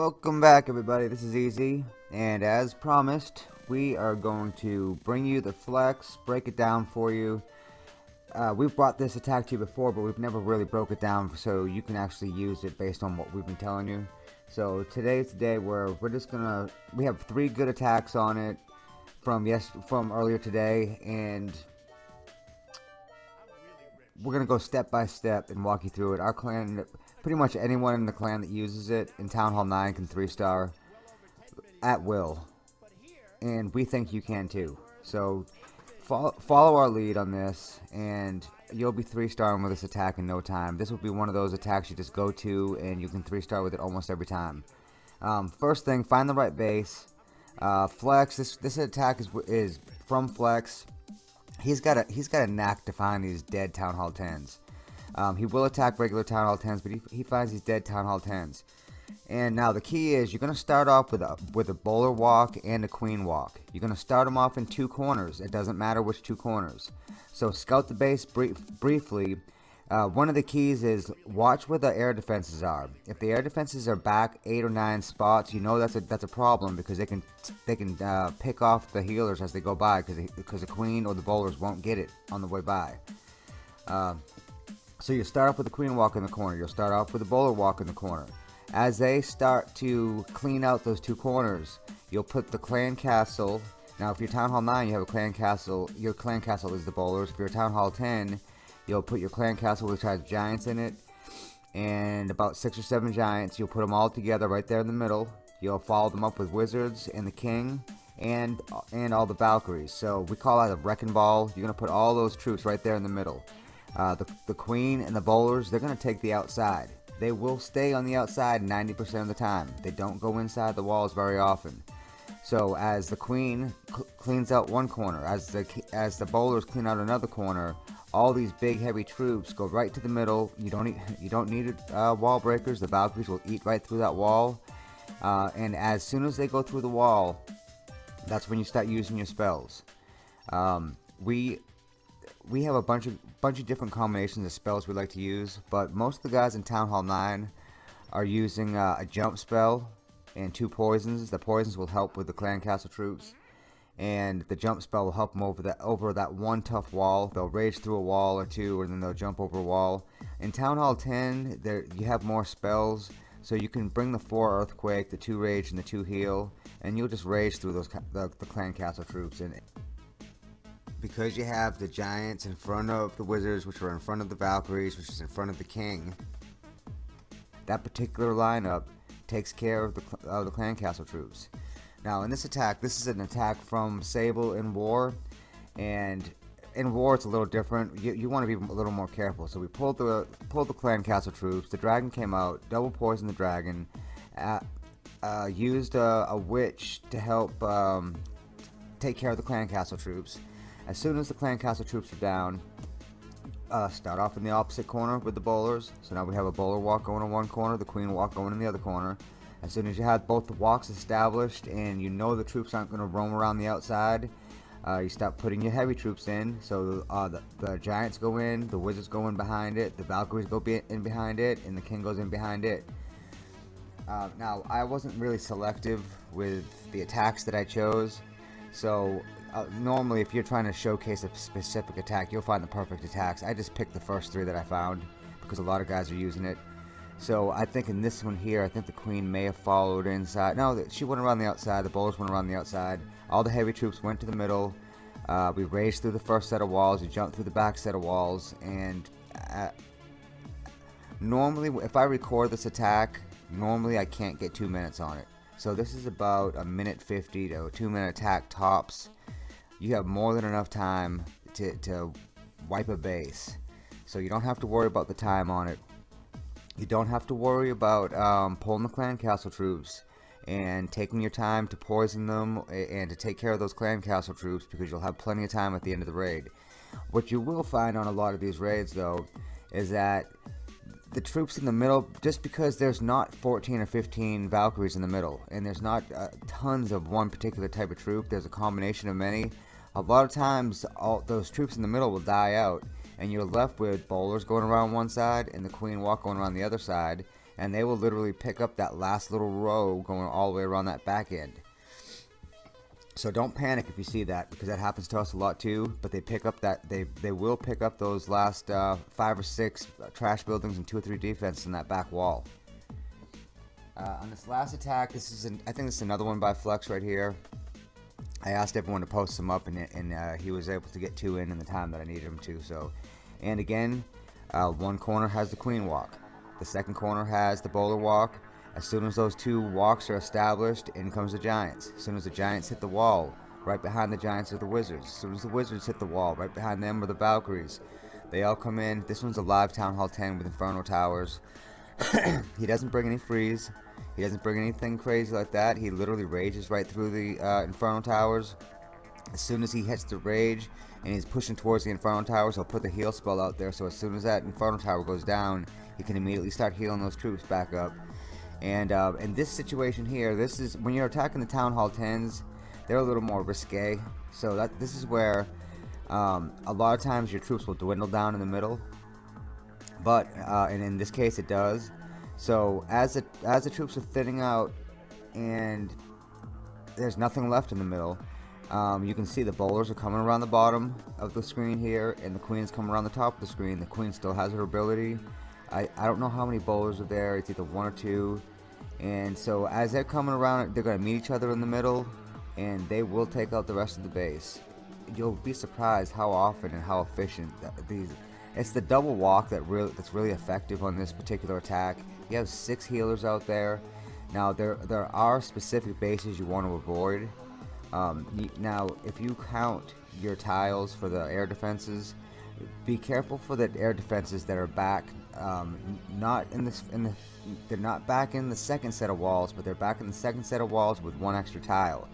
Welcome back everybody, this is Easy, and as promised, we are going to bring you the flex, break it down for you. Uh, we've brought this attack to you before, but we've never really broke it down so you can actually use it based on what we've been telling you. So today's the day where we're just gonna, we have three good attacks on it from yes from earlier today, and we're gonna go step by step and walk you through it. Our clan Pretty much anyone in the clan that uses it in Town Hall 9 can 3-star at will. And we think you can too. So follow, follow our lead on this and you'll be 3-starring with this attack in no time. This will be one of those attacks you just go to and you can 3-star with it almost every time. Um, first thing, find the right base. Uh, Flex, this, this attack is, is from Flex. He's got a he's got a knack to find these dead Town Hall 10s. Um, he will attack regular Town Hall 10s, but he, he finds these dead Town Hall 10s. And now the key is you're going to start off with a with a bowler walk and a queen walk. You're going to start them off in two corners. It doesn't matter which two corners. So scout the base brief, briefly. Uh, one of the keys is watch where the air defenses are. If the air defenses are back eight or nine spots, you know that's a that's a problem because they can they can uh, pick off the healers as they go by because because the queen or the bowlers won't get it on the way by. Uh, so you start off with the queen walk in the corner. You'll start off with the bowler walk in the corner. As they start to clean out those two corners, you'll put the clan castle. Now, if you're Town Hall 9, you have a clan castle. Your clan castle is the bowlers. If you're Town Hall 10, you'll put your clan castle which has giants in it. And about six or seven giants. You'll put them all together right there in the middle. You'll follow them up with wizards and the king and and all the Valkyries. So we call that a wrecking ball. You're going to put all those troops right there in the middle. Uh, the, the queen and the bowlers, they're going to take the outside. They will stay on the outside 90% of the time. They don't go inside the walls very often. So as the queen cl cleans out one corner, as the as the bowlers clean out another corner, all these big heavy troops go right to the middle. You don't need, you don't need uh, wall breakers. The Valkyries will eat right through that wall. Uh, and as soon as they go through the wall, that's when you start using your spells. Um, we we have a bunch of bunch of different combinations of spells we like to use, but most of the guys in Town Hall 9 are using uh, a jump spell and two poisons. The poisons will help with the clan castle troops, and the jump spell will help them over that over that one tough wall. They'll rage through a wall or two, and then they'll jump over a wall. In Town Hall 10, there you have more spells, so you can bring the four earthquake, the two rage, and the two heal, and you'll just rage through those the, the clan castle troops and because you have the Giants in front of the Wizards, which are in front of the Valkyries, which is in front of the King, that particular lineup takes care of the, of the Clan Castle troops. Now, in this attack, this is an attack from Sable in War, and in War it's a little different. You, you want to be a little more careful. So we pulled the pulled the Clan Castle troops. The dragon came out, double poisoned the dragon, uh, uh, used a, a, witch to help um, take care of the Clan Castle troops as soon as the clan castle troops are down, uh, start off in the opposite corner with the bowlers. So now we have a bowler walk going in one corner, the queen walk going in the other corner. As soon as you have both the walks established and you know the troops aren't going to roam around the outside, uh, you start putting your heavy troops in. So uh, the, the, giants go in, the wizards go in behind it, the valkyries go be in behind it, and the king goes in behind it. Uh, now, I wasn't really selective with the attacks that I chose. So uh, normally if you're trying to showcase a specific attack, you'll find the perfect attacks. I just picked the first three that I found because a lot of guys are using it. So I think in this one here, I think the queen may have followed inside. No, she went around the outside. The bowlers went around the outside. All the heavy troops went to the middle. Uh, we raced through the first set of walls. We jumped through the back set of walls. And uh, normally, if I record this attack, normally I can't get two minutes on it. So this is about a minute 50 to a two minute attack tops you have more than enough time to, to wipe a base. So you don't have to worry about the time on it. You don't have to worry about um, pulling the clan castle troops and taking your time to poison them and to take care of those clan castle troops because you'll have plenty of time at the end of the raid. What you will find on a lot of these raids though is that the troops in the middle, just because there's not 14 or 15 Valkyries in the middle, and there's not uh, tons of one particular type of troop, there's a combination of many, a lot of times all those troops in the middle will die out and you're left with bowlers going around one side and the queen walk going around the other side and they will literally pick up that last little row going all the way around that back end. So don't panic if you see that because that happens to us a lot too. But they pick up that they they will pick up those last uh, five or six uh, trash buildings and two or three defense in that back wall. Uh, on this last attack, this is an, I think this is another one by Flex right here. I asked everyone to post them up, and, and uh, he was able to get two in in the time that I needed him to. So, and again, uh, one corner has the queen walk, the second corner has the bowler walk. As soon as those two walks are established, in comes the giants. As soon as the giants hit the wall, right behind the giants are the wizards. As soon as the wizards hit the wall, right behind them are the Valkyries. They all come in. This one's a live Town Hall 10 with Inferno Towers. he doesn't bring any freeze. He doesn't bring anything crazy like that. He literally rages right through the uh, Inferno Towers. As soon as he hits the rage and he's pushing towards the Inferno Towers, he'll put the heal spell out there. So as soon as that Inferno Tower goes down, he can immediately start healing those troops back up. And uh, in this situation here, this is when you're attacking the Town Hall 10s, they're a little more risque. So that this is where um, a lot of times your troops will dwindle down in the middle. But uh, and in this case, it does. So as the as the troops are thinning out, and there's nothing left in the middle, um, you can see the bowlers are coming around the bottom of the screen here, and the queen's coming around the top of the screen. The queen still has her ability. I, I don't know how many bowlers are there. It's either one or two. And so as they're coming around, they're going to meet each other in the middle, and they will take out the rest of the base. You'll be surprised how often and how efficient these. It's the double walk that really that's really effective on this particular attack. You have six healers out there. Now there there are specific bases you want to avoid. Um, now if you count your tiles for the air defenses, be careful for the air defenses that are back, um, not in this in the they're not back in the second set of walls, but they're back in the second set of walls with one extra tile.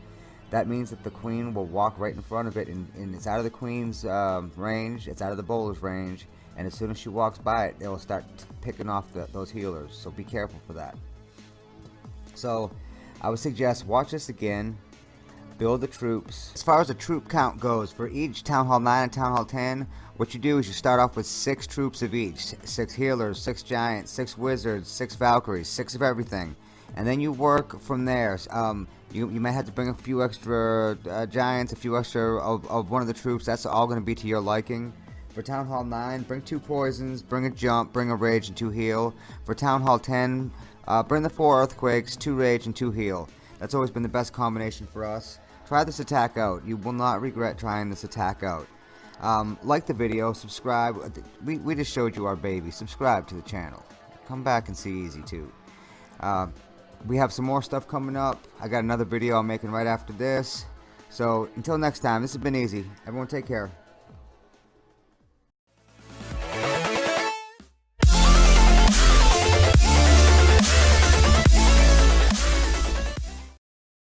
That means that the queen will walk right in front of it, and, and it's out of the queen's um, range, it's out of the bowler's range, and as soon as she walks by it, will start picking off the, those healers. So be careful for that. So I would suggest watch this again, build the troops. As far as the troop count goes, for each Town Hall 9 and Town Hall 10, what you do is you start off with six troops of each. Six healers, six giants, six wizards, six valkyries, six of everything. And then you work from there. Um, you, you may have to bring a few extra uh, giants, a few extra of, of one of the troops. That's all going to be to your liking. For Town Hall 9, bring two poisons, bring a jump, bring a rage, and two heal. For Town Hall 10, uh, bring the four earthquakes, two rage, and two heal. That's always been the best combination for us. Try this attack out. You will not regret trying this attack out. Um, like the video, subscribe. We, we just showed you our baby. Subscribe to the channel. Come back and see Easy too. Uh, we have some more stuff coming up. I got another video I'm making right after this. So until next time, this has been Easy. Everyone take care.